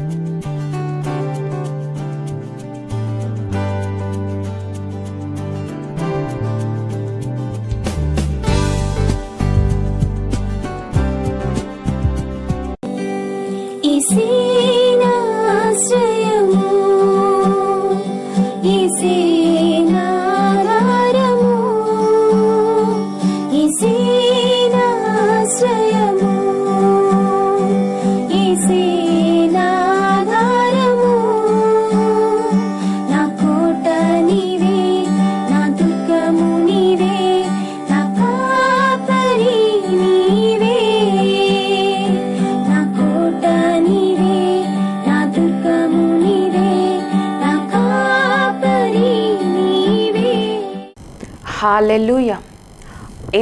Música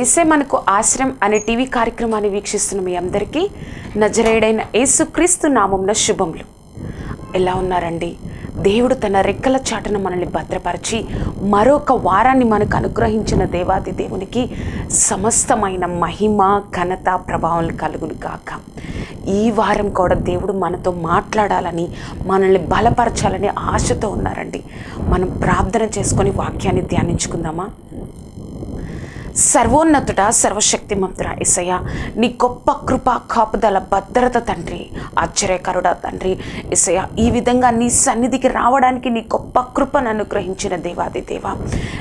యేసే మనకు ఆశ్రయం అనే టీవీ కార్యక్రమాన్ని వీక్షిస్తున్న మీ అందరికీ నజరేడైన యేసుక్రీస్తు నామంన శుభములు. ఎలా ఉన్నారండి? దేవుడు తన రెక్కల చాటున మనల్ని భద్రపరిచి మరొక వారాన్ని మనకు అనుగ్రహించిన దేవాది దేవునికి సమస్తమైన మహిమ ఘనత ప్రభావం కలుగును కాక ఈ వారం కూడా దేవుడు మనతో మాట్లాడాలని మనల్ని బలపరచాలని ఆశతో ఉన్నారండి. మనం ప్రార్థన చేసుకొని వాక్యాన్ని ధ్యానించుకుందామా? సర్వోన్నతుడ సర్వశక్తిమంతుడ ఎసయ్య నీ గొప్ప కృప కాపుదల భద్రత తండ్రి ఆశ్చర్యకరుడ తండ్రి ఎసయ్య ఈ విధంగా నీ సన్నిధికి రావడానికి నీ గొప్ప కృపను అనుగ్రహించిన దేవాది దేవ.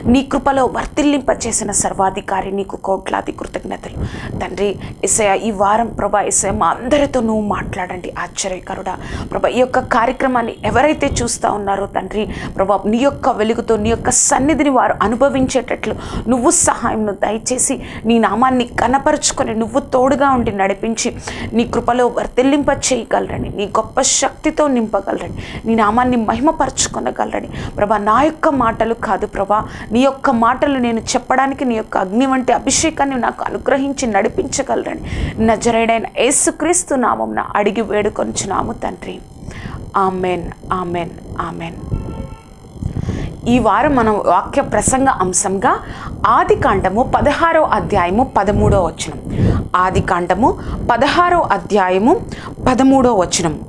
నీ కృపలో వర్తిల్లింపచేసిన సర్వాధికారి నీకు కోట్లాది కృతజ్ఞతలు. తండ్రి ఇసయ ఈ వారం ప్రభా ఇసయ మా అందరితో నువ్వు మాట్లాడండి ఆశ్చర్యకరుడా. ప్రభా ఈ యొక్క కార్యక్రమాన్ని ఎవరైతే చూస్తూ ఉన్నారో తండ్రి ప్రభా నీ యొక్క వెలుగుతో నీ యొక్క సన్నిధిని వారు అనుభవించేటట్లు నువ్వు సహాయం దయచేసి నీ నామాన్ని కనపరుచుకొని నువ్వు తోడుగా ఉండి నడిపించి నీ కృపలో వర్తిల్లింప చేయగలరని నీ గొప్ప శక్తితో నింపగలరని నీ నామాన్ని మహిమపరచుకొనగలరని. ప్రభా నా యొక్క మాటలు కాదు ప్రభా నీ యొక్క మాటలు నేను చెప్పడానికి నీ యొక్క అగ్ని వంటి అభిషేకాన్ని నాకు అనుగ్రహించి నడిపించగలరని. నజరేడైన యేసుక్రీస్తు నామం అడిగి వేడుకొంచున్నాము తండ్రి. Amen amen amen. ఈ వారం మనం వాక్య ప్రసంగ అంశంగా ఆది కాండము పదహారో అధ్యాయము పదమూడో వచనం. ఆది కాండము పదహారో అధ్యాయము పదమూడో వచనం.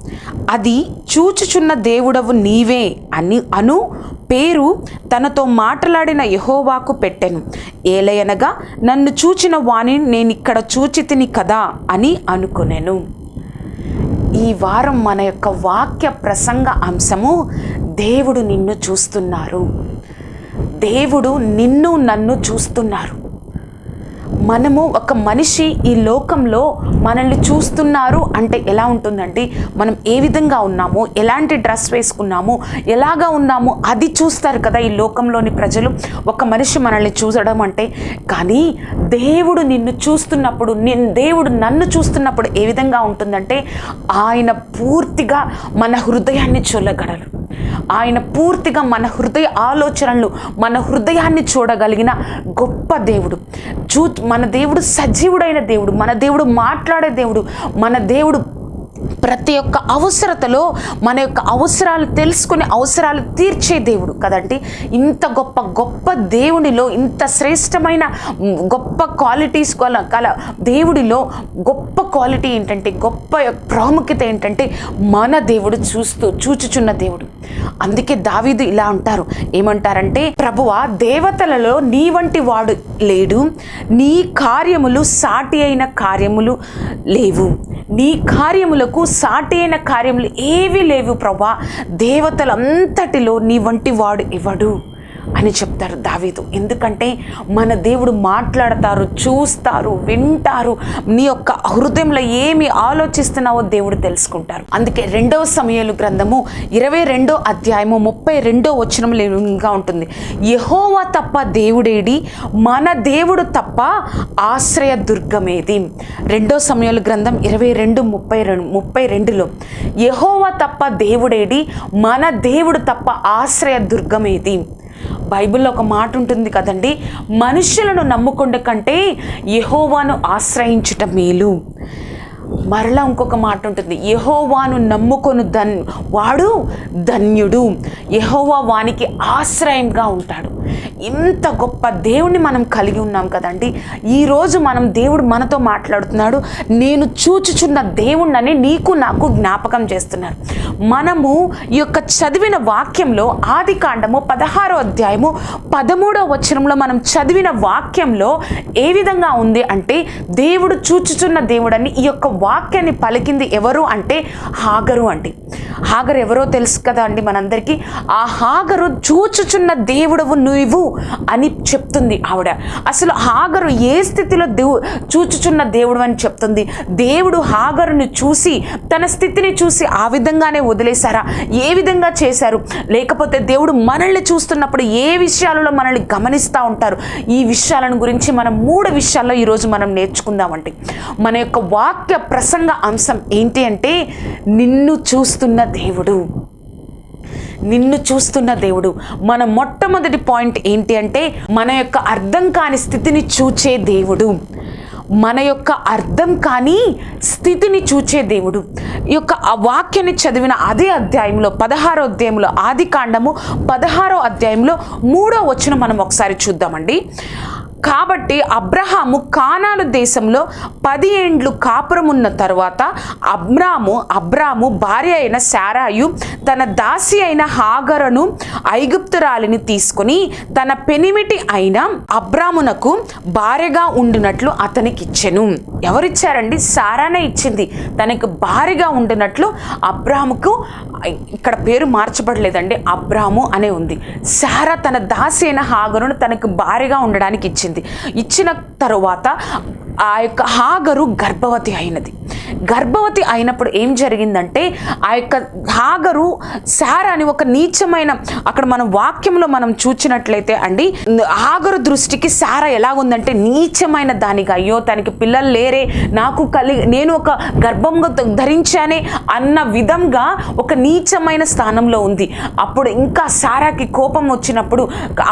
అది చూచుచున్న దేవుడవు నీవే అని అను పేరు తనతో మాట్లాడిన యహోవాకు పెట్టెను. ఏలయనగా నన్ను చూచిన వాణి నేనిక్కడ చూచితిని కదా అని అనుకునేను. ఈ వారం మన యొక్క వాక్య ప్రసంగ అంశము దేవుడు నిన్ను చూస్తున్నారు. దేవుడు నిన్ను నన్ను చూస్తున్నారు. మనము ఒక మనిషి ఈ లోకంలో మనల్ని చూస్తున్నారు అంటే ఎలా ఉంటుందండి మనం ఏ విధంగా ఉన్నాము ఎలాంటి డ్రెస్ వేసుకున్నాము ఎలాగా ఉన్నాము అది చూస్తారు కదా ఈ లోకంలోని ప్రజలు. ఒక మనిషి మనల్ని చూసడం అంటే కానీ దేవుడు నిన్ను చూస్తున్నప్పుడు నేను దేవుడు నన్ను చూస్తున్నప్పుడు ఏ విధంగా ఉంటుందంటే ఆయన పూర్తిగా మన హృదయాన్ని చూడగలరు ఆయన పూర్తిగా మన హృదయ ఆలోచనలు మన హృదయాన్ని చూడగలిగిన గొప్ప దేవుడు. చూ మన దేవుడు సజీవుడైన దేవుడు మన దేవుడు మాట్లాడే దేవుడు మన దేవుడు ప్రతి ఒక్క అవసరతలో మన యొక్క అవసరాలు తెలుసుకుని అవసరాలు తీర్చే దేవుడు కదండి. ఇంత గొప్ప గొప్ప దేవుడిలో ఇంత శ్రేష్టమైన గొప్ప క్వాలిటీస్ కల గల దేవుడిలో గొప్ప క్వాలిటీ ఏంటంటే గొప్ప యొక్క ప్రాముఖ్యత ఏంటంటే మన దేవుడు చూస్తూ చూచుచున్న దేవుడు. అందుకే దావీదు ఇలా అంటారు. ఏమంటారంటే ప్రభువా దేవతలలో నీ వంటి వాడు లేడు. నీ కార్యములు సాటి అయిన కార్యములు లేవు. నీ కార్యములకు సాటైన కార్యములు ఏవి లేవు ప్రభా. దేవతలంతటిలో నీ వంటి వాడు ఇవ్వడు అని చెప్తారు దావీదు. ఎందుకంటే మన దేవుడు మాట్లాడతారు చూస్తారు వింటారు. నీ యొక్క హృదయంలో ఏమి ఆలోచిస్తున్నావో దేవుడు తెలుసుకుంటారు. అందుకే రెండవ సమయాలు గ్రంథము ఇరవై రెండో అధ్యాయము ముప్పై రెండో వచనంలో ఇంకా ఉంటుంది. యహోవా తప్ప దేవుడేడి మన దేవుడు తప్ప ఆశ్రయ దుర్గమేది. రెండో సమయాలు గ్రంథం ఇరవై రెండు ముప్పై రెండు ముప్పై రెండులో యహోవా తప్ప దేవుడేడి మన దేవుడు తప్ప ఆశ్రయ దుర్గమేది. బైబిల్లో ఒక మాట ఉంటుంది కదండి మనుషులను నమ్ముకుండ కంటే యహోవాను ఆశ్రయించుట మేలు. మరలా ఇంకొక మాట ఉంటుంది యహోవాను నమ్ముకొను ధన్ వాడు ధన్యుడు. యహోవా వానికి ఆశ్రయంగా ఉంటాడు. ఇంత గొప్ప దేవుణ్ణి మనం కలిగి ఉన్నాం కదండి. ఈరోజు మనం దేవుడు మనతో మాట్లాడుతున్నాడు. నేను చూచుచున్న దేవుణ్ణని నీకు నాకు జ్ఞాపకం చేస్తున్నారు. మనము ఈ యొక్క చదివిన వాక్యంలో ఆది కాండము పదహారో అధ్యాయము పదమూడో వచనంలో మనం చదివిన వాక్యంలో ఏ విధంగా ఉంది అంటే దేవుడు చూచుచున్న దేవుడని ఈ యొక్క వాక్యాన్ని పలికింది ఎవరు అంటే హాగరు అండి. హాగరు ఎవరో తెలుసు కదా అండి మనందరికీ. ఆ హాగరు చూచుచున్న దేవుడవు నువ్వు. అని చెప్తుంది ఆవిడ. అసలు హాగరు ఏ స్థితిలో దేవు చూచుచున్న దేవుడు అని చెప్తుంది. దేవుడు హాగరుని చూసి తన స్థితిని చూసి ఆ విధంగానే వదిలేశారా? ఏ విధంగా చేశారు? లేకపోతే దేవుడు మనల్ని చూస్తున్నప్పుడు ఏ విషయాలలో మనల్ని గమనిస్తూ ఉంటారు? ఈ విషయాలను గురించి మనం మూడు విషయాల్లో ఈరోజు మనం నేర్చుకుందామండి. మన యొక్క వాక్య ప్రసంగ అంశం ఏంటి అంటే నిన్ను చూస్తున్న దేవుడు. నిన్ను చూస్తున్న దేవుడు. మన మొట్టమొదటి పాయింట్ ఏంటి అంటే మన యొక్క అర్థం కాని స్థితిని చూచే దేవుడు. మన యొక్క అర్థం కాని స్థితిని చూచే దేవుడు. ఈ యొక్క ఆ వాక్యాన్ని చదివిన అదే అధ్యాయంలో పదహారో అధ్యాయంలో ఆది కాండము పదహారో అధ్యాయంలో మూడో వచ్చిన మనం ఒకసారి చూద్దామండి. కాబట్టి అబ్రహాము కానాను దేశంలో పది ఏండ్లు కాపురమున్న తర్వాత అబ్రాము అబ్రాము భార్య అయిన శారాయు తన దాసి అయిన హాగరను ఐగుప్తురాలిని తీసుకుని తన పెనిమిటి అయిన అబ్రామునకు భార్యగా ఉండినట్లు అతనికిచ్చెను. ఎవరిచ్చారండి? సారానే ఇచ్చింది. తనకు భార్యగా ఉండినట్లు అబ్రాముకు ఇక్కడ పేరు మార్చబడలేదండి. అబ్రాము అనే ఉంది. సారా తన దాసి అయిన హాగరును తనకు భార్యగా ఉండడానికి ఇచ్చింది ఇచ్చిన తరువాత ఆ యొక్క హాగరు గర్భవతి అయినది. గర్భవతి అయినప్పుడు ఏం జరిగిందంటే ఆ యొక్క హాగరు సారా అని ఒక నీచమైన అక్కడ మనం వాక్యంలో మనం చూచినట్లయితే అండి హాగరు దృష్టికి సారా ఎలాగుందంటే నీచమైన దానిగా అయ్యో తనకి పిల్లలు లేరే నాకు కలి నేను ఒక గర్భంగా ధరించానే అన్న విధంగా ఒక నీచమైన స్థానంలో ఉంది. అప్పుడు ఇంకా సారాకి కోపం వచ్చినప్పుడు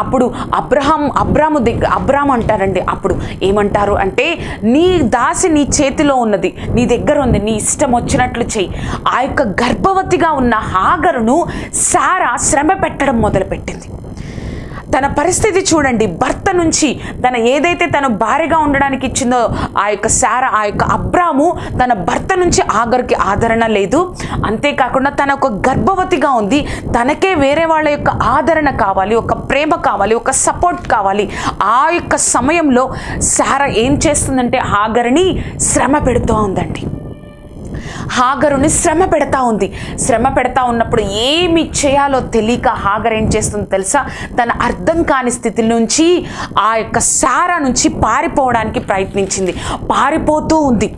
అప్పుడు అబ్రహం అబ్రాము దగ్గర అబ్రామ్ అంటారండి అప్పుడు. ఏమంటారు అంటే నీ దాసి నీ చేతిలో ఉన్నది నీ దగ్గర ఉంది. నీ ఇష్టం వచ్చినట్లు చెయ్యి. ఆ యొక్క గర్భవతిగా ఉన్న హాగరును సారా శ్రమ పెట్టడం మొదలుపెట్టింది. తన పరిస్థితి చూడండి. భర్త నుంచి తన ఏదైతే తను భార్యగా ఉండడానికి ఇచ్చిందో ఆ యొక్క శార ఆ యొక్క అబ్రాము తన భర్త నుంచి ఆగరికి ఆదరణ లేదు. అంతేకాకుండా తన ఒక గర్భవతిగా ఉంది. తనకే వేరే వాళ్ళ యొక్క ఆదరణ కావాలి ఒక ప్రేమ కావాలి ఒక సపోర్ట్ కావాలి. ఆ యొక్క సమయంలో శార ఏం చేస్తుందంటే ఆగరిని శ్రమ పెడుతూ ఉందండి హాగరుని శ్రమ పెడతా ఉంది. శ్రమ పెడతా ఉన్నప్పుడు ఏమి చేయాలో తెలియక హాగర్ ఏం చేస్తుంది తెలుసా? తన అర్థం కాని స్థితి నుంచి ఆ యొక్క సారా నుంచి పారిపోవడానికి ప్రయత్నించింది. పారిపోతూ ఉంది.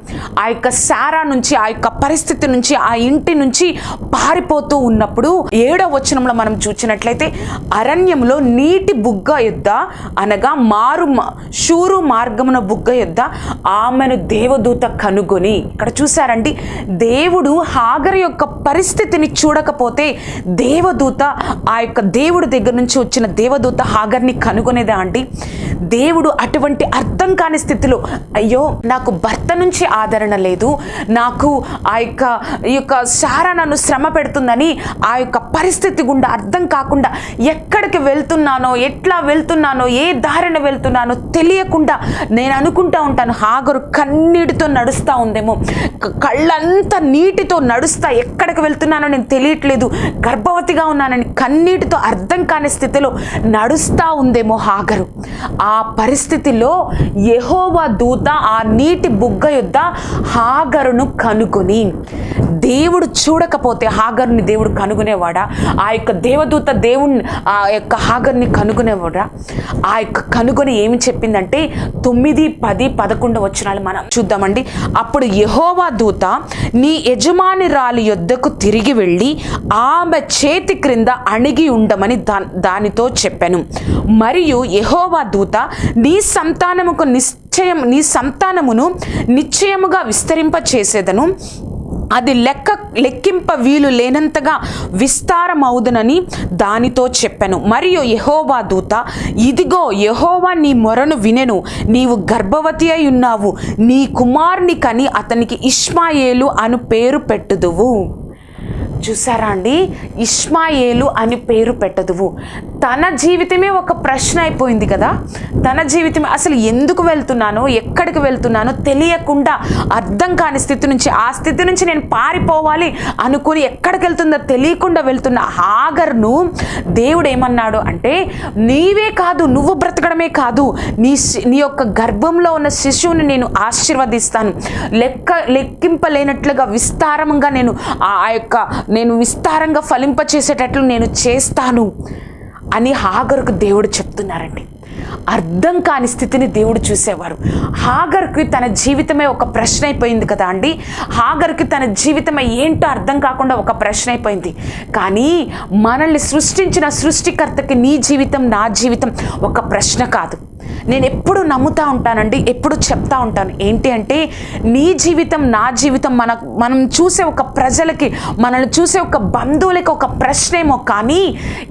ఆ యొక్క సారా నుంచి ఆ యొక్క పరిస్థితి నుంచి ఆ ఇంటి నుంచి పారిపోతూ ఉన్నప్పుడు ఏడవ వచనంలో మనం చూసినట్లయితే అరణ్యంలో నీటి బుగ్గ యుద్ధ అనగా మారు శూరు మార్గమున బుగ్గ యుద్ధ ఆమెను దేవదూత కనుగొని ఇక్కడ చూసారండి దేవుడు హాగర్ యొక్క పరిస్థితిని చూడకపోతే దేవదూత ఆ యొక్క దేవుడి దగ్గర నుంచి వచ్చిన దేవదూత హాగర్ని కనుగొనేదా అండి? దేవుడు అటువంటి అర్థం కాని స్థితిలో అయ్యో నాకు భర్త నుంచి ఆదరణ లేదు నాకు ఆ యొక్క ఈ యొక్క సారా నన్ను శ్రమ పెడుతుందని ఆ యొక్క పరిస్థితి గుండా అర్థం కాకుండా ఎక్కడికి వెళ్తున్నానో ఎట్లా వెళ్తున్నానో ఏ దారిన వెళ్తున్నానో తెలియకుండా నేను అనుకుంటా ఉంటాను హాగరు కన్నీటితో నడుస్తూ ఉందేమో కళ్ళంతా నీటితో నడుస్తా ఎక్కడికి వెళ్తున్నానో నేను తెలియట్లేదు. గర్భవతిగా ఉన్నానని కన్నీటితో అర్థం కాని స్థితిలో నడుస్తా ఉందేమో హాగరు ఆ పరిస్థితిలో యహోవా దూత ఆ నీటి బుగ్గ యొద్ద హాగరును కనుగొని దేవుడు చూడకపోతే హాగర్ని దేవుడు కనుగొనేవాడా? ఆ యొక్క దేవదూత దేవుణ్ణి ఆ యొక్క హాగర్ని కనుగొనేవాడా? ఆ యొక్క కనుగొని ఏమి చెప్పిందంటే తొమ్మిది పది పదకొండు వచనాలు మనం చూద్దామండి. అప్పుడు యహోవా దూత నీ యజమానిరాలి యొద్దకు తిరిగి వెళ్ళి ఆమె చేతి క్రింద అణిగి ఉండమని దా దానితో చెప్పాను. మరియు యహోవా దూత నీ సంతానముకు నిశ్చయం నీ సంతానమును నిశ్చయముగా విస్తరింప చేసేదను అది లెక్క లెక్కింప వీలు లేనంతగా విస్తారమవుదునని దానితో చెప్పాను. మరియు యహోవా దూత ఇదిగో యెహోవా నీ మొరను వినెను. నీవు గర్భవతి అయి ఉన్నావు. నీ కుమారుని కని అతనికి ఇష్మాయేలు అను పేరు పెట్టుదువు. చూసారా అండి? ఇష్మాయేలు అని పేరు పెట్టదువు. తన జీవితమే ఒక ప్రశ్న అయిపోయింది కదా? తన జీవితం అసలు ఎందుకు వెళ్తున్నానో ఎక్కడికి వెళ్తున్నానో తెలియకుండా అర్థం కాని స్థితి నుంచి ఆ స్థితి నుంచి నేను పారిపోవాలి అనుకుని ఎక్కడికి వెళ్తుందో తెలియకుండా వెళ్తున్న హాగర్ను దేవుడు ఏమన్నాడు అంటే నీవే కాదు నువ్వు బ్రతకడమే కాదు. నీ నీ యొక్క గర్భంలో ఉన్న శిశువుని నేను ఆశీర్వదిస్తాను. లెక్క లెక్కింపలేనట్లుగా విస్తారంగా నేను ఆ ఆ యొక్క నేను విస్తారంగా ఫలింపచేసేటట్లు నేను చేస్తాను అని హాగరుకు దేవుడు చెప్తున్నారండి. అర్థం కాని స్థితిని దేవుడు చూసేవారు. హాగర్కి తన జీవితమే ఒక ప్రశ్న అయిపోయింది కదా అండి. హాగర్కి తన జీవితమే ఏంటో అర్థం కాకుండా ఒక ప్రశ్న అయిపోయింది. కానీ మనల్ని సృష్టించిన సృష్టికర్తకి నీ జీవితం నా జీవితం ఒక ప్రశ్న కాదు. నేను ఎప్పుడు నమ్ముతా ఉంటానండి ఎప్పుడు చెప్తా ఉంటాను. ఏంటి అంటే నీ జీవితం నా జీవితం మన మనం చూసే ఒక ప్రజలకి మనల్ని చూసే ఒక బంధువులకి ఒక ప్రశ్నేమో కానీ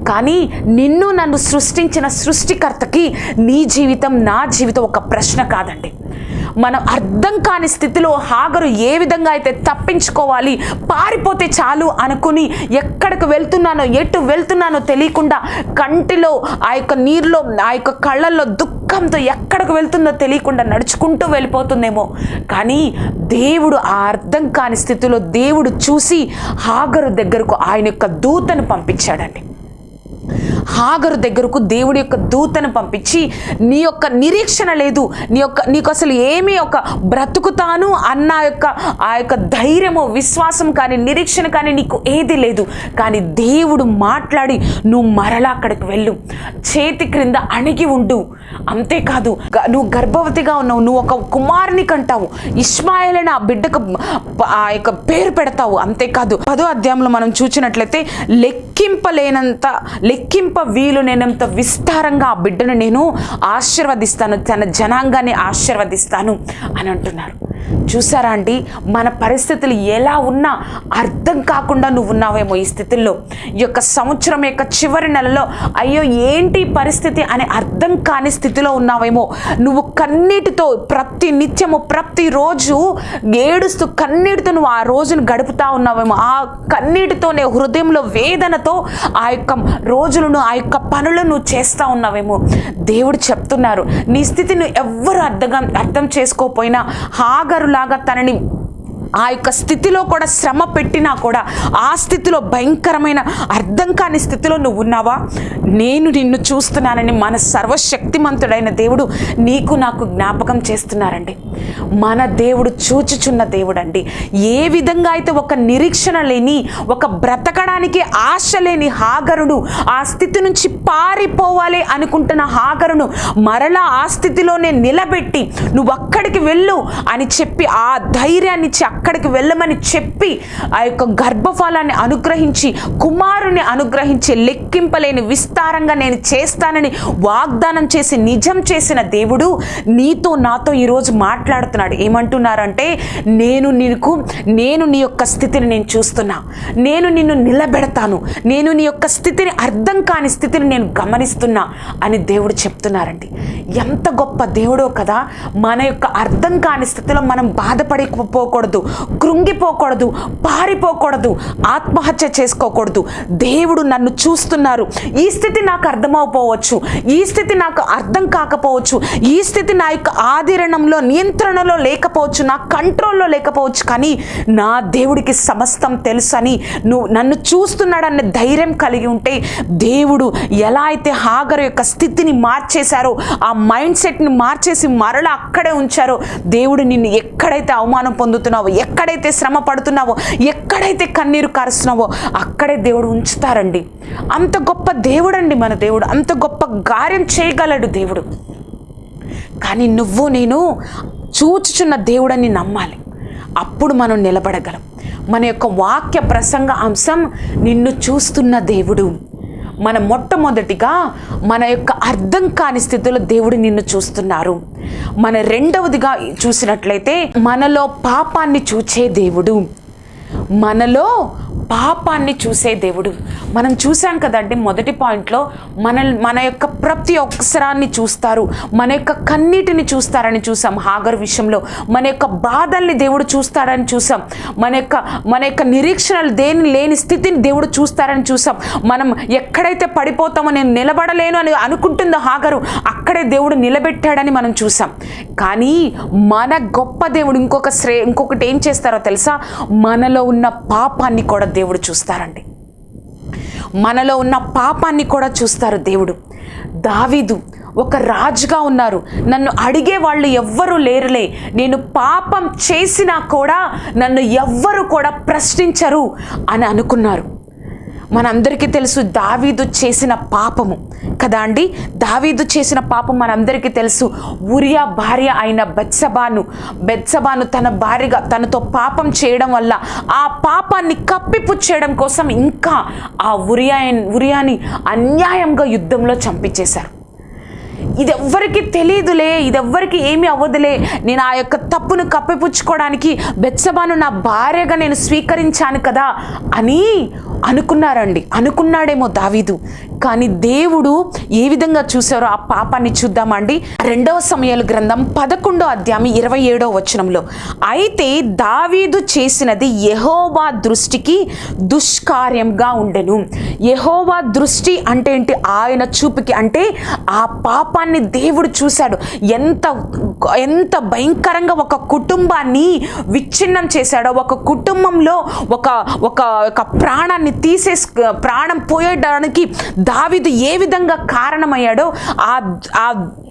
కానీ నిన్ను నన్ను సృష్టించిన సృష్టికర్తకి నీ జీవితం నా జీవితం ఒక ప్రశ్న కాదండి. మనం అర్థం కాని స్థితిలో హాగరు ఏ విధంగా అయితే తప్పించుకోవాలి పారిపోతే చాలు అనుకుని ఎక్కడికి వెళ్తున్నానో ఎటు వెళ్తున్నానో తెలియకుండా కంటిలో ఆ యొక్క నీరులో ఆ యొక్క కళ్ళల్లో దుఃఖంతో ఎక్కడికి వెళ్తుందో తెలియకుండా నడుచుకుంటూ వెళ్ళిపోతుందేమో. కానీ దేవుడు ఆ అర్థం కాని స్థితిలో దేవుడు చూసి హాగరు దగ్గరకు ఆయన యొక్క దూతను పంపించాడండి. హాగరు దగ్గరకు దేవుడి యొక్క దూతను పంపించి నీ యొక్క నిరీక్షణ లేదు. నీ యొక్క నీకు అసలు ఏమీ ఒక బ్రతుకుతాను అన్న యొక్క ఆ యొక్క ధైర్యము విశ్వాసం కానీ నిరీక్షణ కానీ నీకు ఏది లేదు. కానీ దేవుడు మాట్లాడి నువ్వు మరలా అక్కడికి వెళ్ళు. చేతి క్రింద అణిగి ఉండు. అంతేకాదు నువ్వు గర్భవతిగా ఉన్నావు. నువ్వు ఒక కుమారుని కంటావు. ఇస్మాయిల్ అని ఆ బిడ్డకు ఆ యొక్క పేరు పెడతావు. అంతేకాదు పదో అధ్యాయంలో మనం చూసినట్లయితే లెక్కింపలేనంత లెక్కింప వీలు నేనంత విస్తారంగా ఆ బిడ్డను నేను ఆశీర్వదిస్తాను తన జనాంగాన్ని ఆశీర్వదిస్తాను అని అంటున్నారు. చూసారా అండి మన పరిస్థితులు ఎలా ఉన్నా అర్థం కాకుండా నువ్వు ఉన్నావేమో ఈ స్థితిలో. ఈ యొక్క సంవత్సరం యొక్క చివరి నెలలో అయ్యో ఏంటి పరిస్థితి అనే అర్థం కాని స్థితిలో ఉన్నావేమో. నువ్వు కన్నీటితో ప్రతి నిత్యము ప్రతిరోజు ఏడుస్తూ కన్నీటితో నువ్వు ఆ రోజును గడుపుతా ఉన్నావేమో. ఆ కన్నీటితోనే హృదయంలో వేదనతో ఆ యొక్క రోజులను ఆ యొక్క పనులను నువ్వు చేస్తూ ఉన్నావేమో. దేవుడు చెప్తున్నారు నీ స్థితిని ఎవ్వరు అర్థం అర్థం చేసుకోపోయినా హాగరులాగా తనని ఆ యొక్క స్థితిలో కూడా శ్రమ పెట్టినా కూడా ఆ స్థితిలో భయంకరమైన అర్థం కాని స్థితిలో నువ్వు ఉన్నావా? నేను నిన్ను చూస్తున్నానని మన సర్వశక్తిమంతుడైన దేవుడు నీకు నాకు జ్ఞాపకం చేస్తున్నారండి. మన దేవుడు చూచుచున్న దేవుడండి. ఏ విధంగా అయితే ఒక నిరీక్షణ లేని ఒక బ్రతకడానికి ఆశ లేని హాగరుడు ఆ స్థితి నుంచి పారిపోవాలి అనుకుంటున్న హాగరును మరలా ఆ స్థితిలోనే నిలబెట్టి నువ్వు అక్కడికి వెళ్ళు అని చెప్పి ఆ ధైర్యాన్ని ఇచ్చి అక్కడికి వెళ్ళమని చెప్పి ఆ యొక్క గర్భఫలాన్ని అనుగ్రహించి కుమారుని అనుగ్రహించి లెక్కింపలేని విస్తారంగా నేను చేస్తానని వాగ్దానం చేసి నిజం చేసిన దేవుడు నీతో నాతో ఈరోజు మాట్లాడుతున్నాడు. ఏమంటున్నారంటే నేను నీకు నేను నీ యొక్క స్థితిని నేను చూస్తున్నా. నేను నిన్ను నిలబెడతాను. నేను నీ యొక్క స్థితిని అర్థం కాని స్థితిని నేను గమనిస్తున్నా అని దేవుడు చెప్తున్నారండి. ఎంత గొప్ప దేవుడో కదా మన యొక్క అర్థం కాని స్థితిలో మనం బాధపడిపోకూడదు. కృంగిపోకూడదు పారిపోకూడదు ఆత్మహత్య చేసుకోకూడదు. దేవుడు నన్ను చూస్తున్నారు. ఈ స్థితి నాకు అర్థమైపోవచ్చు ఈ స్థితి నాకు అర్థం కాకపోవచ్చు. ఈ స్థితి నా యొక్క ఆధీరణంలో నియంత్రణలో లేకపోవచ్చు. నా కంట్రోల్లో లేకపోవచ్చు. కానీ నా దేవుడికి సమస్తం తెలుసని నువ్వు నన్ను చూస్తున్నాడన్న ధైర్యం కలిగి ఉంటే దేవుడు ఎలా అయితే హాగర్ యొక్క స్థితిని మార్చేశారో ఆ మైండ్ సెట్ని మార్చేసి మరలా అక్కడే ఉంచారో దేవుడు నిన్ను ఎక్కడైతే అవమానం పొందుతున్నావో ఎక్కడైతే శ్రమ పడుతున్నావో ఎక్కడైతే కన్నీరు కారుస్తున్నావో అక్కడే దేవుడు ఉంచుతారండి. అంత గొప్ప దేవుడండి మన దేవుడు. అంత గొప్ప కార్యం చేయగలడు దేవుడు. కానీ నువ్వు నేను చూచుచున్న దేవుడని నమ్మాలి. అప్పుడు మనం నిలబడగలం. మన యొక్క వాక్య ప్రసంగ అంశం నిన్ను చూస్తున్న దేవుడు. మన మొట్టమొదటిగా మన యొక్క అర్థం కాని స్థితిలో దేవుడు నిన్ను చూస్తున్నారు. మన రెండవదిగా చూసినట్లయితే మనలో పాపాన్ని చూచే దేవుడు. మనలో పాపాన్ని చూసే దేవుడు. మనం చూసాం కదండి మొదటి పాయింట్లో మన మన యొక్క ప్రతి ఒక్కసరాన్ని చూస్తారు. మన యొక్క కన్నీటిని చూస్తారని చూసాం హాగర్ విషయంలో. మన యొక్క బాధల్ని దేవుడు చూస్తాడని చూసాం. మన యొక్క మన యొక్క నిరీక్షణలు దేని లేని స్థితిని దేవుడు చూస్తారని చూసాం. మనం ఎక్కడైతే పడిపోతామో నేను నిలబడలేను అని అనుకుంటుందో హాగరు అక్కడే దేవుడు నిలబెట్టాడని మనం చూసాం. కానీ మన గొప్ప దేవుడు ఇంకొక శ్రే ఇంకొకటి ఏం చేస్తారో తెలుసా? మనలో ఉన్న పాపాన్ని కూడా దేవుడు చూస్తారండి. మనలో ఉన్న పాపాన్ని కూడా చూస్తారు దేవుడు. దావీదు ఒక రాజుగా ఉన్నారు. నన్ను అడిగే వాళ్ళు ఎవ్వరూ లేరులే. నేను పాపం చేసినా కూడా నన్ను ఎవ్వరు కూడా ప్రశ్నించరు అని అనుకున్నారు. మనందరికీ తెలుసు దావీదు చేసిన పాపము. కదా అండి? దావీదు చేసిన పాపం మనందరికీ తెలుసు. ఉరియా భార్య అయిన బెత్సబాను బెత్సబాను తన భార్యగా తనతో పాపం చేయడం వల్ల ఆ పాపాన్ని కప్పిపుచ్చేయడం కోసం ఇంకా ఆ ఉరియా ఉరియాని అన్యాయంగా యుద్ధంలో చంపించేశారు. ఇది ఎవ్వరికి తెలియదులే ఇది ఎవ్వరికి ఏమీ అవ్వదులే. నేను ఆ యొక్క తప్పును కప్పిపుచ్చుకోవడానికి బెత్సబాను నా భార్యగా నేను స్వీకరించాను కదా అని అనుకున్నారండి. అనుకున్నాడేమో దావీదు. కానీ దేవుడు ఏ విధంగా చూశారో ఆ పాపాన్ని చూద్దామండి. రెండవ సమయాల గ్రంథం పదకొండో అధ్యాయం ఇరవై ఏడో వచనంలో అయితే దావీదు చేసినది యహోవా దృష్టికి దుష్కార్యంగా ఉండెను. యహోవా దృష్టి అంటే ఏంటి? ఆయన చూపుకి అంటే ఆ పాపాన్ని దేవుడు చూశాడు. ఎంత ఎంత భయంకరంగా ఒక కుటుంబాన్ని విచ్ఛిన్నం చేశాడో ఒక కుటుంబంలో ఒక ఒక ఒక ప్రాణాన్ని తీసేసి ప్రాణం పోయడానికి దావిదు ఏ విధంగా కారణమయ్యాడో ఆ ఆ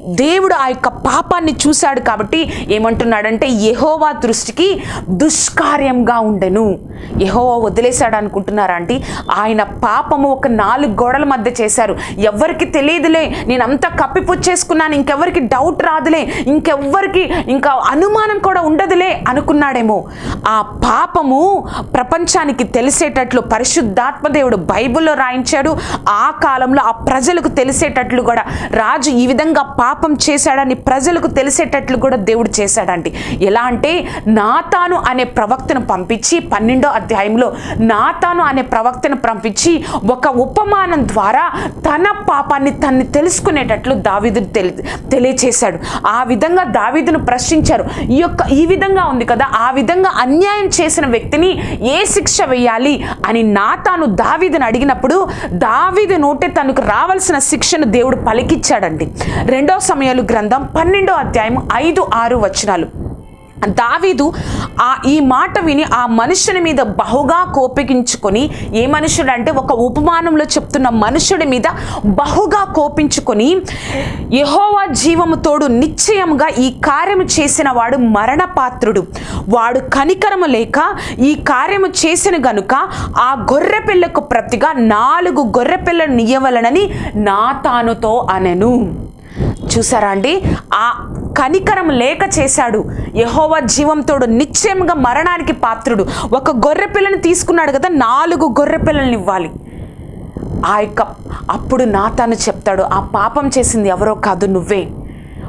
దేవుడు ఆ యొక్క పాపాన్ని చూశాడు కాబట్టి ఏమంటున్నాడంటే యహోవా దృష్టికి దుష్కార్యంగా ఉండెను. యహోవా వదిలేశాడు అనుకుంటున్నారా అండి ఆయన పాపము ఒక నాలుగు గోడల మధ్య చేశారు. ఎవరికి తెలియదులే నేను కప్పిపుచ్చేసుకున్నాను ఇంకెవరికి డౌట్ రాదులే ఇంకెవ్వరికి ఇంకా అనుమానం కూడా ఉండదులే అనుకున్నాడేమో. ఆ పాపము ప్రపంచానికి తెలిసేటట్లు పరిశుద్ధాత్మ దేవుడు బైబిల్లో రాయించాడు. ఆ కాలంలో ఆ ప్రజలకు తెలిసేటట్లు కూడా రాజు ఈ విధంగా పాప పాపం చేశాడని ప్రజలకు తెలిసేటట్లు కూడా దేవుడు చేశాడండి. ఎలా అంటే నాతాను అనే ప్రవక్తను పంపించి పన్నెండో అధ్యాయంలో నాతాను అనే ప్రవక్తను పంపించి ఒక ఉపమానం ద్వారా తన పాపాన్ని తన్ని తెలుసుకునేటట్లు దావీదు తెలి తెలియచేశాడు. ఆ విధంగా దావీదును ప్రశ్నించారు. ఈ యొక్క ఈ విధంగా ఉంది కదా ఆ విధంగా అన్యాయం చేసిన వ్యక్తిని ఏ శిక్ష వేయాలి అని నాతాను దావిదును అడిగినప్పుడు దావిదు నోటే తనకు రావాల్సిన శిక్షను దేవుడు పలికిచ్చాడండి. రెండో సమయాలు గ్రంథం పన్నెండో అధ్యాయం ఐదు ఆరు వచనాలు. దావీదు ఆ ఈ మాట విని ఆ మనుషుని మీద బహుగా కోపగించుకొని ఏ మనుషుడు అంటే ఒక ఉపమానంలో చెప్తున్న మనుషుడి మీద బహుగా కోపించుకొని యహోవా జీవము తోడు నిశ్చయంగా ఈ కార్యము చేసిన వాడు మరణపాత్రుడు. వాడు కనికరము లేక ఈ కార్యము చేసిన గనుక ఆ గొర్రె పిల్లకు ప్రతిగా నాలుగు గొర్రె పిల్లను నా తానుతో అనెను. చూసారా అండి? ఆ కనికరం లేక చేశాడు. యహోవా జీవంతోడు నిశ్చయంగా మరణానికి పాత్రుడు. ఒక గొర్రె పిల్లని తీసుకున్నాడు కదా నాలుగు గొర్రె పిల్లల్ని ఇవ్వాలి. ఆ యొక్క అప్పుడు నాతాను చెప్తాడు ఆ పాపం చేసింది ఎవరో కాదు నువ్వే.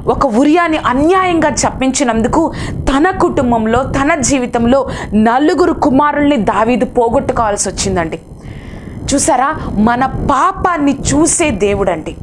ఒక ఉరియాని అన్యాయంగా చప్పించినందుకు తన కుటుంబంలో తన జీవితంలో నలుగురు కుమారుల్ని దావీదు పోగొట్టుకోవాల్సి వచ్చిందండి. చూసారా? మన పాపాన్ని చూసే దేవుడండి.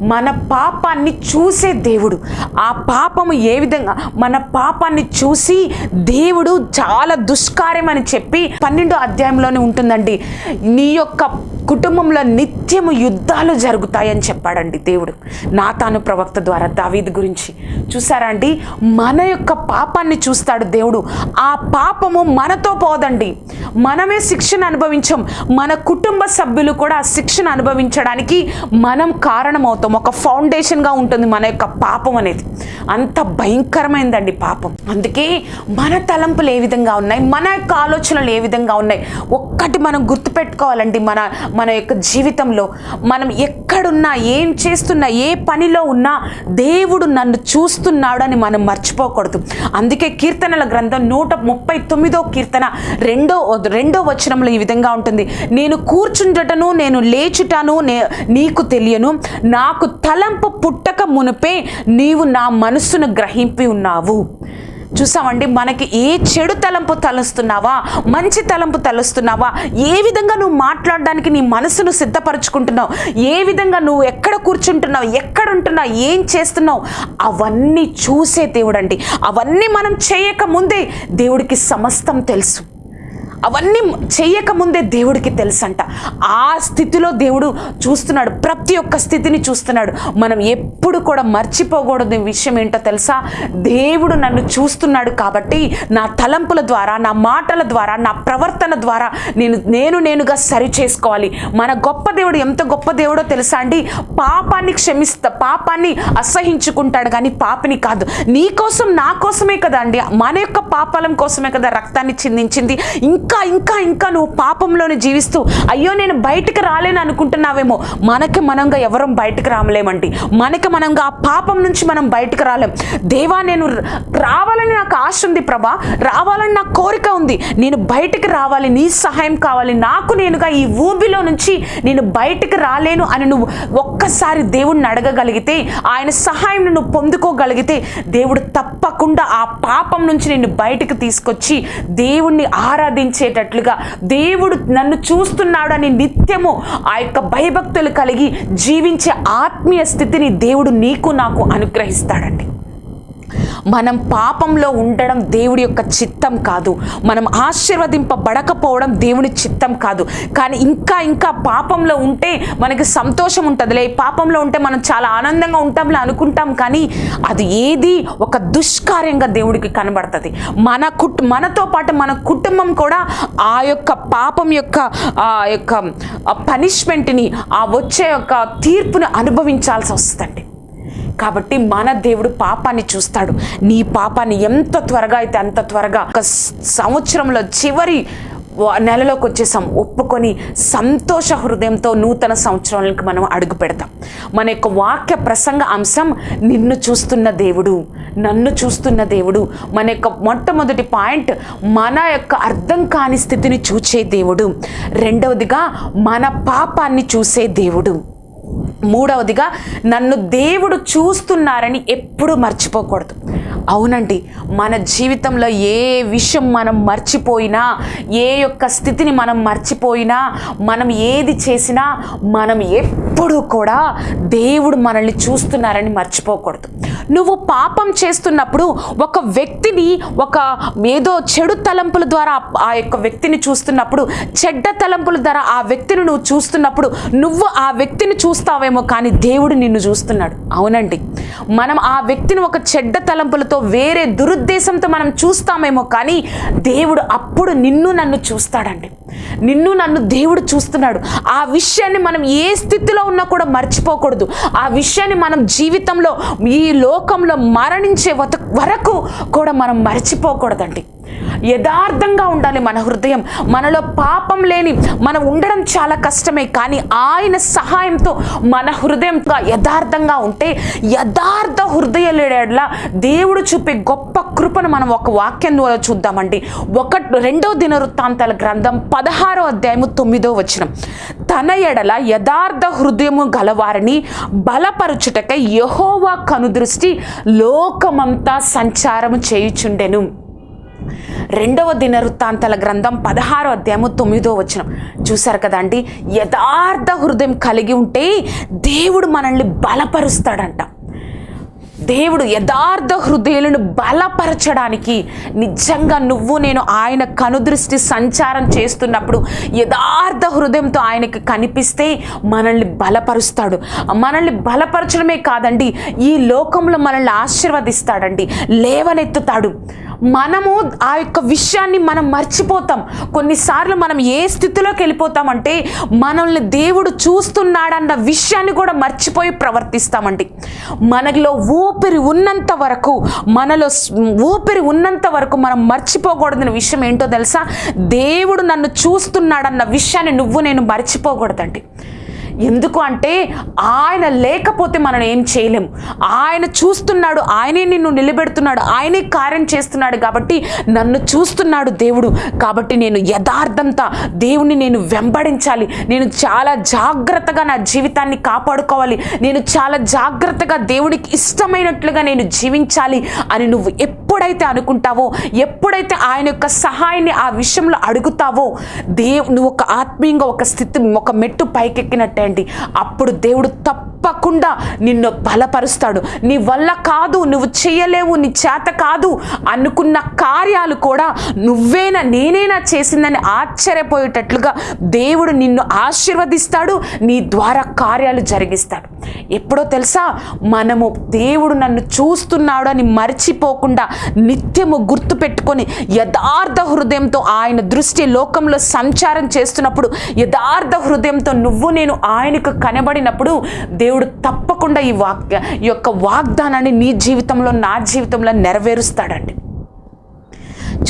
మన పాపాన్ని చూసే దేవుడు. ఆ పాపము ఏ విధంగా? మన పాపాన్ని చూసి దేవుడు చాలా దుష్కార్యం అని చెప్పి పన్నెండో అధ్యాయంలోనే ఉంటుందండి. నీ యొక్క కుటుంబంలో నిత్యము యుద్ధాలు జరుగుతాయని చెప్పాడండి దేవుడు. నాతాను ప్రవక్త ద్వారా దావీద్ గురించి. చూసారా అండి? మన యొక్క పాపాన్ని చూస్తాడు దేవుడు. ఆ పాపము మనతో పోదండి. మనమే శిక్షణ అనుభవించం. మన కుటుంబ సభ్యులు కూడా ఆ అనుభవించడానికి మనం కారణమవుతాం. ఒక ఫౌండేషన్గా ఉంటుంది మన యొక్క పాపం అనేది. అంత భయంకరమైందండి పాపం. అందుకే మన తలంపులు ఏ విధంగా ఉన్నాయి? మన యొక్క ఆలోచనలు ఏ విధంగా ఉన్నాయి? ఒక్కటి మనం గుర్తుపెట్టుకోవాలండి. మన మన యొక్క జీవితంలో మనం ఎక్కడున్నా ఏం చేస్తున్నా ఏ పనిలో ఉన్నా దేవుడు నన్ను చూస్తున్నాడు అని మనం మర్చిపోకూడదు. అందుకే కీర్తనల గ్రంథం నూట ముప్పై తొమ్మిదో కీర్తన రెండో రెండో వచనంలో ఈ విధంగా ఉంటుంది. నేను కూర్చుండటను నేను లేచుటను నే నీకు తెలియను. నాకు తలంపు పుట్టక మునిపే నీవు నా మనస్సును గ్రహింపి ఉన్నావు. చూసామండి మనకి ఏ చెడు తలంపు తలుస్తున్నావా మంచి తలంపు తలుస్తున్నావా ఏ విధంగా నువ్వు మాట్లాడడానికి నీ మనసును సిద్ధపరచుకుంటున్నావు ఏ విధంగా నువ్వు ఎక్కడ కూర్చుంటున్నావు ఎక్కడ ఉంటున్నావు ఏం చేస్తున్నావు అవన్నీ చూసే దేవుడండి. అవన్నీ మనం చేయకముందే దేవుడికి సమస్తం తెలుసు. అవన్నీ చేయకముందే దేవుడికి తెలుసంట. ఆ స్థితిలో దేవుడు చూస్తున్నాడు. ప్రతి ఒక్క స్థితిని చూస్తున్నాడు. మనం ఎప్పుడు కూడా మర్చిపోకూడదు విషయం ఏంటో తెలుసా? దేవుడు నన్ను చూస్తున్నాడు కాబట్టి నా తలంపుల ద్వారా నా మాటల ద్వారా నా ప్రవర్తన ద్వారా నేను నేను నేనుగా సరి చేసుకోవాలి. మన గొప్ప దేవుడు ఎంత గొప్ప దేవుడో తెలుసా అండి? పాపాన్ని క్షమిస్తా పాపాన్ని అసహించుకుంటాడు కానీ పాపిని కాదు. నీ కోసం నా కోసమే కదా అండి. మన యొక్క పాపాలం కోసమే కదా రక్తాన్ని చిందించింది. ఇంకా ఇంకా ఇంకా ఇంకా నువ్వు పాపంలోనే జీవిస్తూ అయ్యో నేను బయటకు రాలేను అనుకుంటున్నావేమో. మనకి మనంగా ఎవరం బయటకు రామలేమండి. మనకి మనంగా ఆ పాపం నుంచి మనం బయటకు రాలేం. దేవా నేను రావాలని నాకు ఆశ ఉంది ప్రభా. రావాలని నాకు కోరిక ఉంది. నేను బయటకు రావాలి. నీ సహాయం కావాలి. నాకు నేనుగా ఈ ఊబిలో నుంచి నేను బయటకు రాలేను అని నువ్వు ఒక్కసారి దేవుణ్ణి అడగగలిగితే ఆయన సహాయం నువ్వు పొందుకోగలిగితే దేవుడు తప్పకుండా ఆ పాపం నుంచి నేను బయటకు తీసుకొచ్చి దేవుణ్ణి ఆరాధించి ఆరాధించేటట్లుగా దేవుడు నన్ను చూస్తున్నాడు అని నిత్యము ఆ యొక్క భయభక్తులు కలిగి జీవించే ఆత్మీయ స్థితిని దేవుడు నీకు నాకు అనుగ్రహిస్తాడండి. మనం పాపంలో ఉండడం దేవుడి యొక్క చిత్తం కాదు. మనం ఆశీర్వదింపబడకపోవడం దేవుని చిత్తం కాదు. కానీ ఇంకా ఇంకా పాపంలో ఉంటే మనకి సంతోషం ఉంటుందిలే. పాపంలో ఉంటే మనం చాలా ఆనందంగా ఉంటాంలే అనుకుంటాం కానీ అది ఏది ఒక దుష్కార్యంగా దేవుడికి కనబడుతుంది. మన కుట్ మనతో పాటు మన కుటుంబం కూడా ఆ యొక్క పాపం యొక్క ఆ యొక్క పనిష్మెంట్ని ఆ వచ్చే యొక్క తీర్పును అనుభవించాల్సి వస్తుందండి. కాబట్టి మన దేవుడు పాపాన్ని చూస్తాడు. నీ పాపాన్ని ఎంత త్వరగా అయితే అంత త్వరగా ఒక సంవత్సరంలో చివరి నెలలోకి వచ్చేసాం. ఒప్పుకొని సంతోష హృదయంతో నూతన సంవత్సరాలకు మనం అడుగు పెడతాం. మన యొక్క వాక్య ప్రసంగ అంశం నిన్ను చూస్తున్న దేవుడు నన్ను చూస్తున్న దేవుడు మన యొక్క మొట్టమొదటి పాయింట్ మన యొక్క అర్థం కాని స్థితిని చూచే దేవుడు రెండవదిగా మన పాపాన్ని చూసే దేవుడు. మూడవదిగా నన్ను దేవుడు చూస్తున్నారని ఎప్పుడూ మర్చిపోకూడదు. అవునండి మన జీవితంలో ఏ విషయం మనం మర్చిపోయినా ఏ యొక్క స్థితిని మనం మర్చిపోయినా మనం ఏది చేసినా మనం ఎప్పుడు కూడా దేవుడు మనల్ని చూస్తున్నారని మర్చిపోకూడదు. నువ్వు పాపం చేస్తున్నప్పుడు ఒక వ్యక్తిని ఒక ఏదో చెడు తలంపుల ద్వారా ఆ యొక్క వ్యక్తిని చూస్తున్నప్పుడు చెడ్డ తలంపుల ద్వారా ఆ వ్యక్తిని నువ్వు చూస్తున్నప్పుడు నువ్వు ఆ వ్యక్తిని చూ చూస్తావేమో కానీ దేవుడు నిన్ను చూస్తున్నాడు. అవునండి. మనం ఆ వ్యక్తిని ఒక చెడ్డ తలంపులతో వేరే దురుద్దేశంతో మనం చూస్తామేమో కానీ దేవుడు అప్పుడు నిన్ను నన్ను చూస్తాడండి. నిన్ను నన్ను దేవుడు చూస్తున్నాడు. ఆ విషయాన్ని మనం ఏ స్థితిలో ఉన్నా కూడా మర్చిపోకూడదు. ఆ విషయాన్ని మనం జీవితంలో ఈ లోకంలో మరణించే వత- వరకు కూడా మనం మర్చిపోకూడదండి. యథార్థంగా ఉండాలి మన హృదయం. మనలో పాపం లేని మనం ఉండడం చాలా కష్టమే కానీ ఆయన సహాయంతో మన హృదయం యథార్థంగా ఉంటే యథార్థ హృదయలేడలా దేవుడు చూపే గొప్ప కృపను మనం ఒక వాక్యం ద్వారా చూద్దామండి. ఒక రెండో దినవృత్తాంతాల గ్రంథం పదహారో అధ్యాయము తొమ్మిదో వచనం. తన ఎడల యథార్థ హృదయము గలవారిని బలపరుచుటకై యహోవా కనుదృష్టి లోకమంతా సంచారము చేయుచుండెను. రెండవ దినవృత్తాంతాల గ్రంథం పదహారో అధ్యాయము తొమ్మిదో వచనం. చూశారు కదండి యథార్థ హృదయం కలిగి ఉంటే దేవుడు మనల్ని బలపరుస్తాడంట. దేవుడు యథార్థ హృదయాలను బలపరచడానికి నిజంగా నువ్వు నేను ఆయన కనుదృష్టి సంచారం చేస్తున్నప్పుడు యథార్థ హృదయంతో ఆయనకి కనిపిస్తే మనల్ని బలపరుస్తాడు. మనల్ని బలపరచడమే కాదండి ఈ లోకంలో మనల్ని ఆశీర్వదిస్తాడండి లేవనెత్తుతాడు. మనము ఆ యొక్క విషయాన్ని మనం మర్చిపోతాం. కొన్నిసార్లు మనం ఏ స్థితిలోకి వెళ్ళిపోతామంటే మనల్ని దేవుడు చూస్తున్నాడన్న విషయాన్ని కూడా మర్చిపోయి ప్రవర్తిస్తామండి. మనలో ఊపిరి ఉన్నంత వరకు మనలో ఊపిరి ఉన్నంత వరకు మనం మర్చిపోకూడదన్న విషయం ఏంటో తెలుసా? దేవుడు నన్ను చూస్తున్నాడన్న విషయాన్ని నువ్వు నేను మర్చిపోకూడదండి. ఎందుకు అంటే ఆయన లేకపోతే మనం ఏం చేయలేం. ఆయన చూస్తున్నాడు ఆయనే నిన్ను నిలబెడుతున్నాడు ఆయనే కార్యం చేస్తున్నాడు కాబట్టి నన్ను చూస్తున్నాడు దేవుడు. కాబట్టి నేను యథార్థంతా దేవుని నేను వెంబడించాలి. నేను చాలా జాగ్రత్తగా నా జీవితాన్ని కాపాడుకోవాలి. నేను చాలా జాగ్రత్తగా దేవుడికి ఇష్టమైనట్లుగా నేను జీవించాలి అని నువ్వు ఎప్పుడైతే అనుకుంటావో ఎప్పుడైతే ఆయన యొక్క సహాయాన్ని ఆ విషయంలో అడుగుతావో దేవు నువ్వు ఒక ఆత్మీయంగా ఒక స్థితి ఒక మెట్టు పైకెక్కినట్టే చేయండి. అప్పుడు దేవుడు తప్పకుండా నిన్ను బలపరుస్తాడు. నీ వల్ల కాదు నువ్వు చేయలేవు నీ చేత కాదు అనుకున్న కార్యాలు కూడా నువ్వేనా నేనేనా చేసిందని ఆశ్చర్యపోయేటట్లుగా దేవుడు నిన్ను ఆశీర్వదిస్తాడు నీ ద్వారా కార్యాలు జరిగిస్తాడు. ఎప్పుడో తెలుసా? మనము దేవుడు నన్ను చూస్తున్నాడు అని మర్చిపోకుండా నిత్యము గుర్తు పెట్టుకొని యథార్థ హృదయంతో ఆయన దృష్టి లోకంలో సంచారం చేస్తున్నప్పుడు యథార్థ హృదయంతో నువ్వు నేను ఆయనకు కనబడినప్పుడు దేవుడు తప్పకుండా ఈ వాక్య ఈ యొక్క వాగ్దానాన్ని నీ జీవితంలో నా జీవితంలో నెరవేరుస్తాడండి.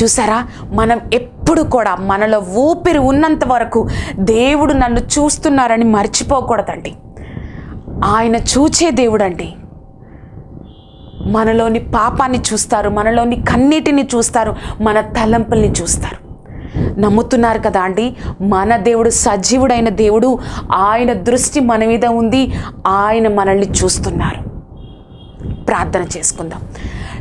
చూసారా? మనం ఎప్పుడు కూడా మనలో ఊపిరి ఉన్నంత వరకు దేవుడు నన్ను చూస్తున్నారని మర్చిపోకూడదండి. ఆయన చూచే దేవుడండి. మనలోని పాపాన్ని చూస్తారు మనలోని కన్నీటిని చూస్తారు మన తలంపుల్ని చూస్తారు. నమ్ముతున్నారు కదా అండి. మన దేవుడు సజీవుడైన దేవుడు ఆయన దృష్టి మన మీద ఉంది. ఆయన మనల్ని చూస్తున్నారు. ప్రార్థన చేసుకుందాం.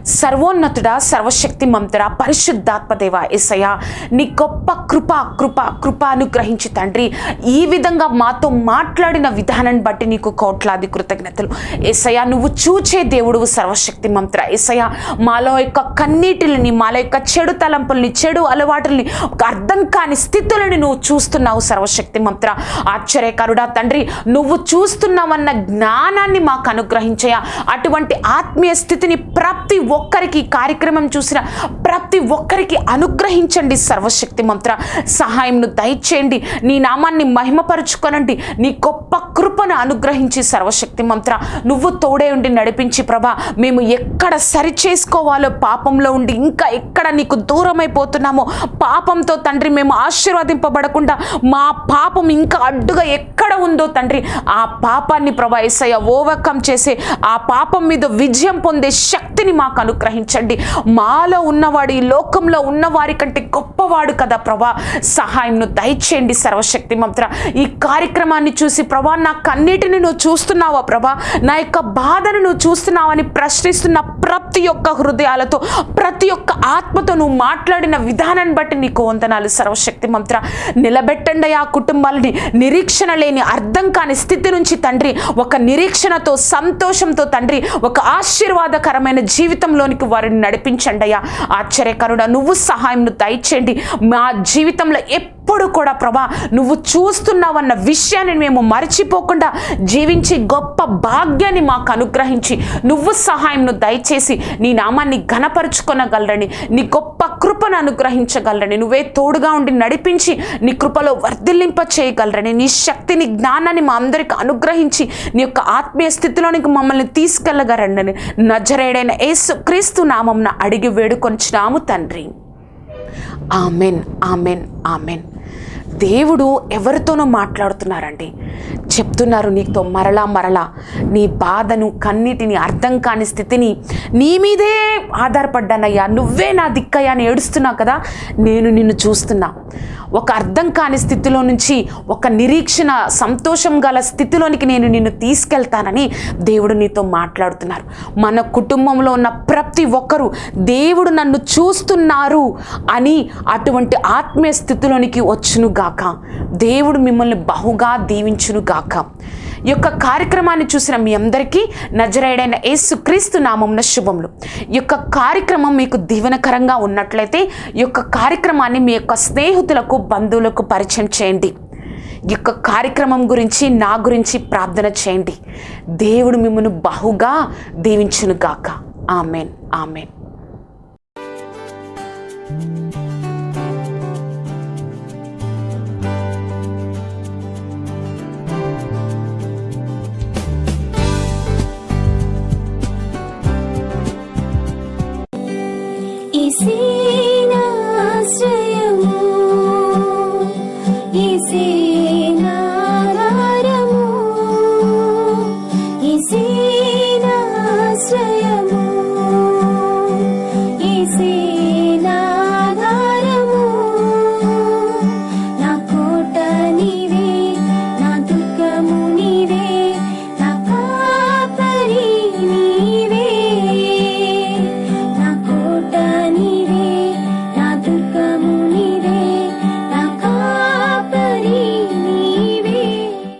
సర్వోన్నతుడా సర్వశక్తి మంతుడా పరిశుద్ధాత్మదేవ ఎసయ నీ గొప్ప కృప కృప కృపానుగ్రహించి తండ్రి ఈ విధంగా మాతో మాట్లాడిన విధానాన్ని బట్టి నీకు కోట్లాది కృతజ్ఞతలు. ఎసయ నువ్వు చూచే దేవుడు సర్వశక్తి మంత్ర ఎసయ మాలో యొక్క కన్నీటిని మాలో యొక్క చెడు తలంపుల్ని చెడు అలవాటుల్ని అర్థం కాని స్థితులని నువ్వు చూస్తున్నావు సర్వశక్తి మంత్ర ఆశ్చర్యకరుడా తండ్రి నువ్వు చూస్తున్నావన్న జ్ఞానాన్ని మాకు అనుగ్రహించయా అటువంటి ఆత్మీయ స్థితిని ప్రతి ఒక్కరికి కార్యక్రమం చూసిన ప్రతి ఒక్కరికి అనుగ్రహించండి సర్వశక్తి మంత్ర. సహాయంను దయచేయండి. నీ నామాన్ని మహిమపరుచుకొనండి. నీ గొప్ప కృపను అనుగ్రహించి సర్వశక్తి మంత్ర. నువ్వు తోడే ఉండి నడిపించి ప్రభా. మేము ఎక్కడ సరి చేసుకోవాలో పాపంలో ఉండి ఇంకా ఎక్కడ నీకు దూరమైపోతున్నామో పాపంతో తండ్రి మేము ఆశీర్వదింపబడకుండా మా పాపం ఇంకా అడ్డుగా ఎక్కడ ఉందో తండ్రి ఆ పాపాన్ని ప్రభా ఎస్ఐ ఓవర్కమ్ చేసే ఆ పాపం మీద విజయం పొందే శక్తిని మాకు అనుగ్రహించండి. మాలో ఉన్నవాడు ఈ లోకంలో ఉన్నవారి కంటే గొప్పవాడు కదా ప్రభా. సహాయంను దయచేయండి సర్వశక్తి మంత్ర ఈ కార్యక్రమాన్ని చూసి ప్రభా నా కన్నిటిని నువ్వు చూస్తున్నావా ప్రభా? నా యొక్క బాధను నువ్వు చూస్తున్నావని ప్రశ్నిస్తున్న ప్రతి ఒక్క హృదయాలతో ప్రతి ఒక్క ఆత్మతో నువ్వు మాట్లాడిన విధానాన్ని బట్టి నీకు వందనాలు సర్వశక్తి మంత్ర నిలబెట్టండి ఆ కుటుంబాలని. నిరీక్షణ లేని అర్థం కాని స్థితి నుంచి తండ్రి ఒక నిరీక్షణతో సంతోషంతో తండ్రి ఒక ఆశీర్వాదకరమైన జీవితం జీవితంలోనికి వారిని నడిపించండి అయ్యా. ఆశ్చర్యకరుడ నువ్వు సహాయంను దయచేయండి. మా జీవితంలో ఎప్పుడు కూడా ప్రభా నువ్వు చూస్తున్నావన్న విషయాన్ని మేము మర్చిపోకుండా జీవించి గొప్ప భాగ్యాన్ని మాకు అనుగ్రహించి నువ్వు సహాయంను దయచేసి నీ నామాన్ని ఘనపరుచుకొనగలరని నీ గొప్ప కృపను అనుగ్రహించగలరని నువ్వే తోడుగా ఉండి నడిపించి నీ కృపలో వర్ధిల్లింప చేయగలరని నీ శక్తిని జ్ఞానాన్ని మా అందరికి అనుగ్రహించి నీ యొక్క ఆత్మీయ స్థితిలోనికి మమ్మల్ని తీసుకెళ్ళగరండి నజరేడైన యేసు క్రీస్తు నామంన అడిగి వేడుకొంచున్నాము తండ్రి. Amen amen amen. దేవుడు ఎవరితోనో మాట్లాడుతున్నారండి. చెప్తున్నారు నీతో మరలా మరలా. నీ బాధను కన్నిటిని అర్థం కాని స్థితిని నీ మీదే ఆధారపడ్డానయ్యా. నువ్వే నా దిక్కయ్యా అని ఏడుస్తున్నావు కదా? నేను నిన్ను చూస్తున్నా. ఒక అర్థం కాని స్థితిలో నుంచి ఒక నిరీక్షణ సంతోషం గల స్థితిలోనికి నేను నిన్ను తీసుకెళ్తానని దేవుడు నీతో మాట్లాడుతున్నారు. మన కుటుంబంలో ఉన్న ప్రతి ఒక్కరూ దేవుడు నన్ను చూస్తున్నారు అని అటువంటి ఆత్మీయ స్థితిలోనికి వచ్చును గాక దేవుడు మిమ్మల్ని బహుగా దీవించును గాక ఈ యొక్క కార్యక్రమాన్ని చూసిన మీ అందరికీ నజరేడైన యేసుక్రీస్తు నామం శుభములు. ఈ యొక్క కార్యక్రమం మీకు దీవెనకరంగా ఉన్నట్లయితే ఈ యొక్క కార్యక్రమాన్ని మీ యొక్క స్నేహితులకు బంధువులకు పరిచయం చేయండి. ఈ యొక్క కార్యక్రమం గురించి నా గురించి ప్రార్థన చేయండి. దేవుడు మిమ్మల్ని బహుగా దీవించునుగాక. ఆమెన్. ఆమెన్.